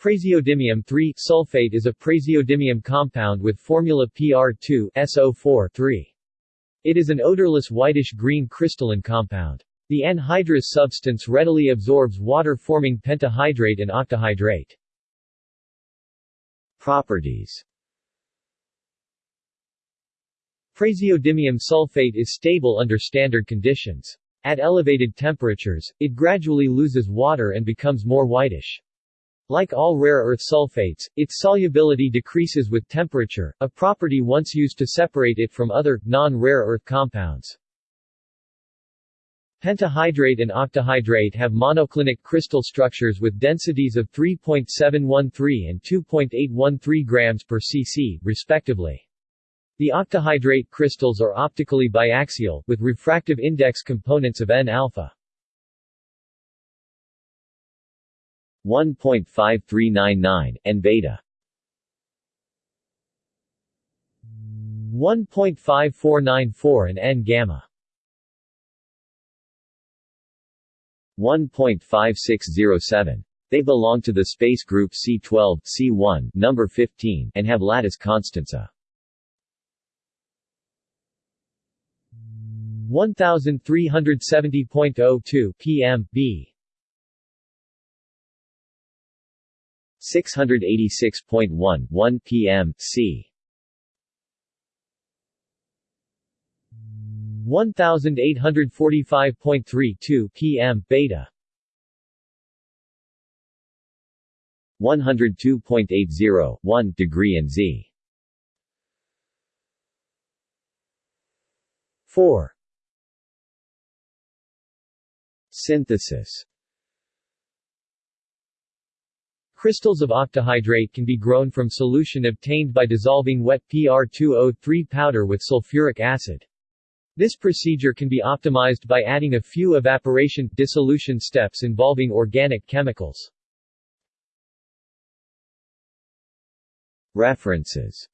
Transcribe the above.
Praseodymium 3-sulfate is a praseodymium compound with formula PR2SO4 It is an odorless whitish-green crystalline compound. The anhydrous substance readily absorbs water forming pentahydrate and octahydrate. Properties Praseodymium sulfate is stable under standard conditions. At elevated temperatures, it gradually loses water and becomes more whitish. Like all rare earth sulfates, its solubility decreases with temperature, a property once used to separate it from other, non-rare earth compounds. Pentahydrate and octahydrate have monoclinic crystal structures with densities of 3.713 and 2.813 grams per cc, respectively. The octahydrate crystals are optically biaxial, with refractive index components of N-alpha. 1.5399, and beta 1.5494 and N-gamma 1.5607. They belong to the space group C12, C1, number 15, and have lattice constanta. 1370.02 pm b 686.1 1 p.m. c 1845.32 p.m. beta 102.80 1 degree and z 4 Synthesis Crystals of octahydrate can be grown from solution obtained by dissolving wet PR2O3 powder with sulfuric acid. This procedure can be optimized by adding a few evaporation dissolution steps involving organic chemicals. References